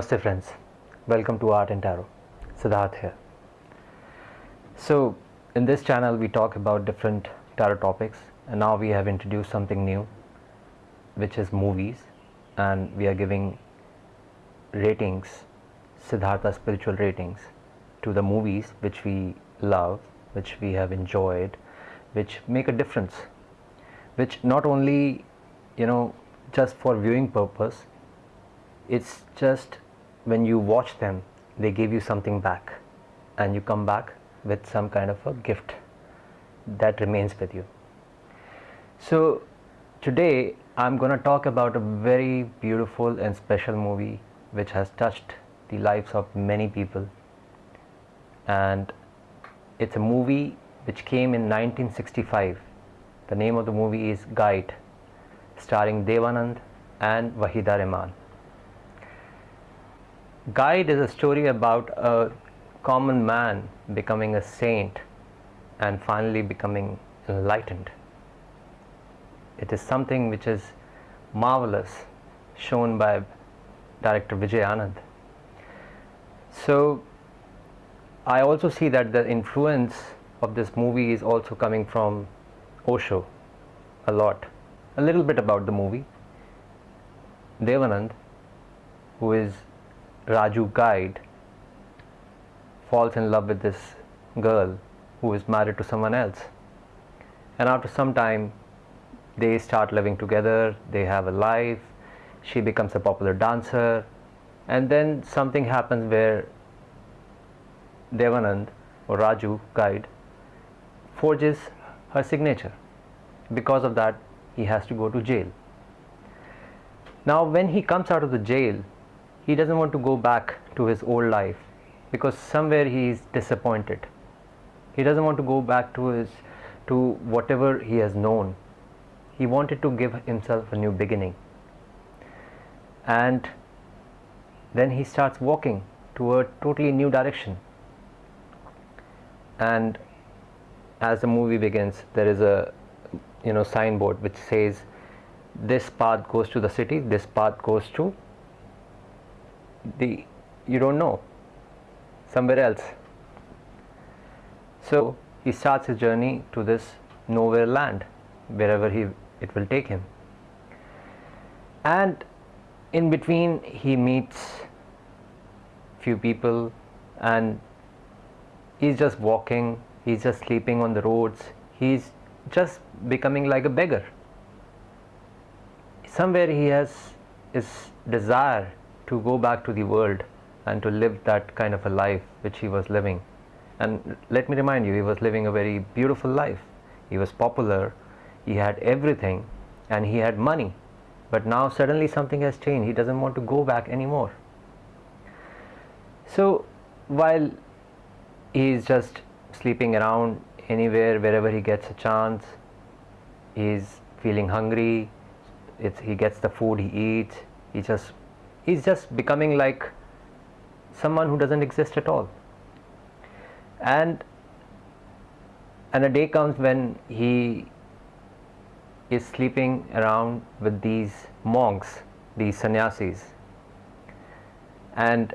Namaste friends, welcome to Art and Tarot. Siddharth here. So, in this channel we talk about different tarot topics and now we have introduced something new which is movies and we are giving ratings, Siddhartha spiritual ratings to the movies which we love, which we have enjoyed, which make a difference, which not only, you know, just for viewing purpose, it's just when you watch them, they give you something back. And you come back with some kind of a gift that remains with you. So today I'm going to talk about a very beautiful and special movie which has touched the lives of many people. And it's a movie which came in 1965 the name of the movie is Guide starring Devanand and Waheeda Rehman Guide is a story about a common man becoming a saint and finally becoming enlightened it is something which is marvelous shown by director Vijay Anand. So I also see that the influence of this movie is also coming from Osho a lot. A little bit about the movie. Devanand, who is Raju guide, falls in love with this girl who is married to someone else. And after some time, they start living together, they have a life, she becomes a popular dancer and then something happens where Devanand or Raju guide forges her signature because of that he has to go to jail now when he comes out of the jail he doesn't want to go back to his old life because somewhere he is disappointed. He doesn't want to go back to his to whatever he has known. He wanted to give himself a new beginning. And then he starts walking to a totally new direction. And as the movie begins there is a you know signboard which says this path goes to the city this path goes to the you don't know. Somewhere else. So he starts his journey to this nowhere land wherever he it will take him. And in between he meets few people and he's just walking he's just sleeping on the roads he's just becoming like a beggar. Somewhere he has his desire to go back to the world and to live that kind of a life which he was living. And let me remind you he was living a very beautiful life. He was popular he had everything and he had money. But now suddenly something has changed. He doesn't want to go back anymore. So while he is just sleeping around anywhere wherever he gets a chance he's feeling hungry it's, he gets the food he eats he just he's just becoming like someone who doesn't exist at all and and a day comes when he is sleeping around with these monks, these sannyasis. And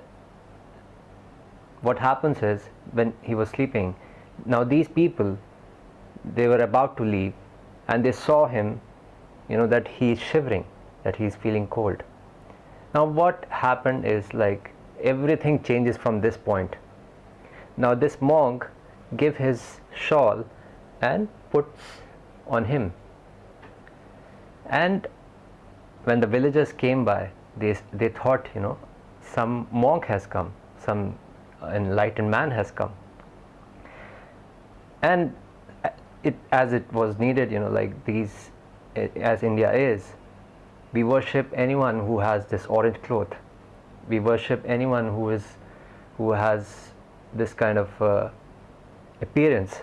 what happens is when he was sleeping, now these people, they were about to leave and they saw him, you know, that he is shivering, that he is feeling cold. Now what happened is like everything changes from this point. Now this monk give his shawl and puts on him and when the villagers came by they, they thought you know some monk has come some enlightened man has come and it as it was needed you know like these as India is we worship anyone who has this orange cloth. We worship anyone who is who has this kind of uh, appearance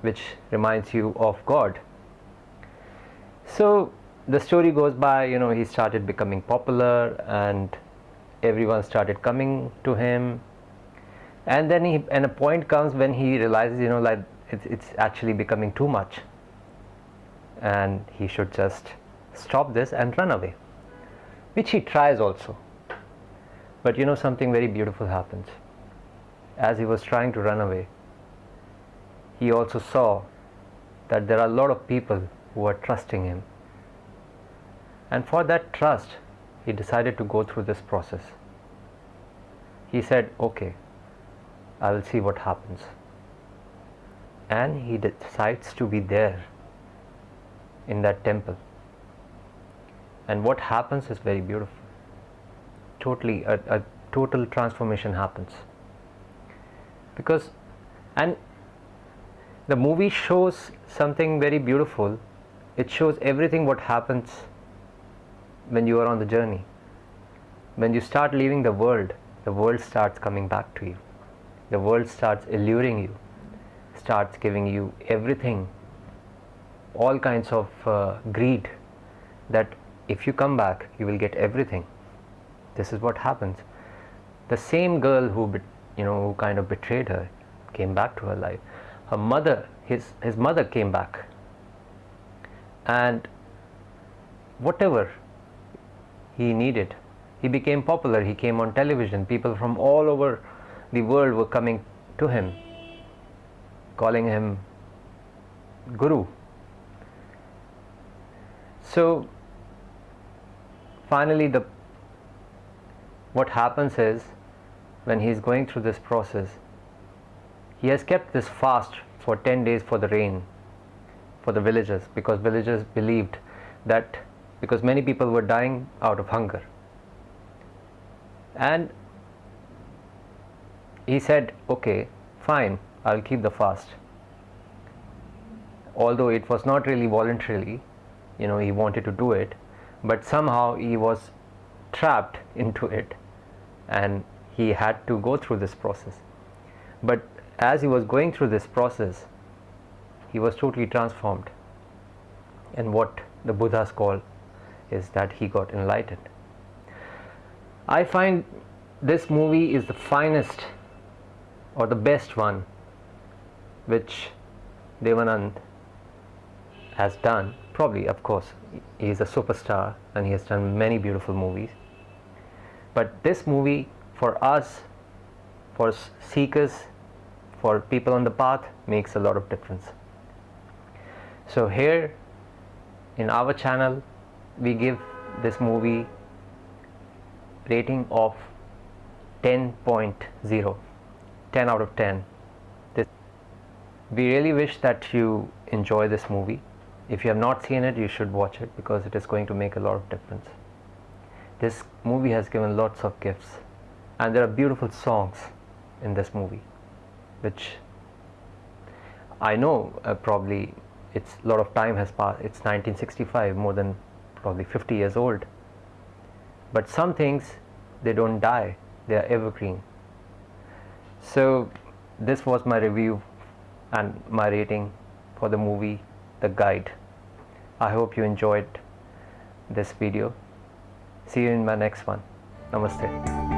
which reminds you of God. So the story goes by you know he started becoming popular and everyone started coming to him. And then he and a point comes when he realizes you know like it's, it's actually becoming too much. And he should just stop this and run away which he tries also But you know, something very beautiful happens. As he was trying to run away, he also saw that there are a lot of people who are trusting him. And for that trust, he decided to go through this process. He said, Okay, I will see what happens. And he decides to be there in that temple. And what happens is very beautiful. Totally, a, a total transformation happens. Because, and the movie shows something very beautiful. It shows everything what happens when you are on the journey. When you start leaving the world, the world starts coming back to you. The world starts alluring you, starts giving you everything, all kinds of uh, greed that if you come back, you will get everything. This is what happens. The same girl who, you know, who kind of betrayed her came back to her life. Her mother, his, his mother came back. And whatever he needed, he became popular. He came on television. People from all over the world were coming to him, calling him Guru. So finally, the what happens is when he is going through this process, he has kept this fast for 10 days for the rain for the villagers because villagers believed that because many people were dying out of hunger. And he said okay fine i'll keep the fast. Although it was not really voluntarily you know he wanted to do it but somehow he was trapped into it and he had to go through this process. But as he was going through this process he was totally transformed. And what the buddhas call is that he got enlightened. I find this movie is the finest or the best one which Devanand has done. Probably, of course, he is a superstar and he has done many beautiful movies. But this movie, for us, for seekers, for people on the path, makes a lot of difference. So, here in our channel, we give this movie rating of 10.0 10 out of 10 this, we really wish that you enjoy this movie if you have not seen it you should watch it because it is going to make a lot of difference. This movie has given lots of gifts and there are beautiful songs in this movie which I know uh, probably it's a lot of time has passed it's 1965 more than probably 50 years old. But some things they don't die they are evergreen. So this was my review and my rating for the movie the guide. I hope you enjoyed this video. See you in my next one. Namaste